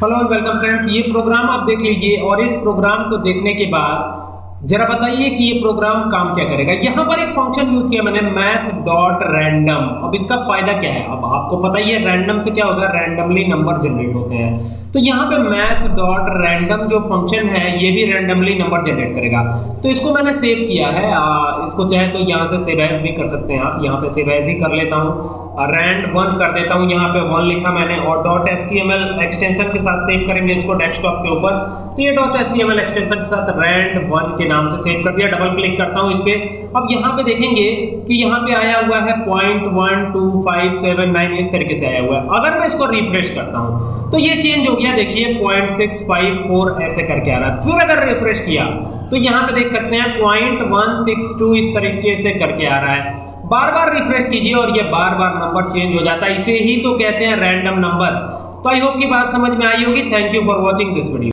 Hello welcome friends ये program आप देख लीजिए और इस प्रोग्राम को देखने के बाद जरा बताइए कि ये प्रोग्राम काम क्या करेगा? यहाँ पर एक फ़ंक्शन यूज़ किया मैंने मैथ डॉट रैंडम अब इसका फ़ायदा क्या है? अब आपको पता ही है रैंडम से क्या होगा? रैंडमली नंबर जनरेट होते हैं। तो यहाँ पे मैथ डॉट रैंडम जो फ़ंक्शन है ये भी रैंडमली नंबर जनरेट करेगा। तो इसको मैंने सेव किया है। आ, इसको चाहे तो यहाँ से सेव एज भी कर सकते हैं आप। यहाँ पे सेव एज ही कर लेता हूँ। रैंड वन कर देता हूँ। यहाँ पे वन लिखा मैंने और डॉट एस एक्सटेंशन के साथ सेव करेंगे इसको डेस्कटॉप के ऊपर। तो ये एस एक्सटेंशन के साथ रैंड वन के नाम से सेव कर दिया डबल क्लिक करता हूँ इस पर अब यहाँ पे देखेंगे कि यहाँ पे आया हुआ है point one two five seven nine इस तरीके से आया हुआ है। अगर मैं इसको रिफ्रेश करता हूँ तो ये चेंज हो गया, देखिए पॉइंट सिक्स फाइव फोर ऐसे करके आ रहा है। फिर अगर रिफ्रेश किया तो यहाँ पे देख सकते हैं पॉइंट वन सिक्स टू इस तरीके से करके आ रहा है। बार बार रिफ्रेश कीजिए और ये बार बार नंबर चेंज हो जाता है। इसे ही तो कहते हैं रैंडम नंबर तो आई होप की बात समझ में आई होगी। Thank you for watching this video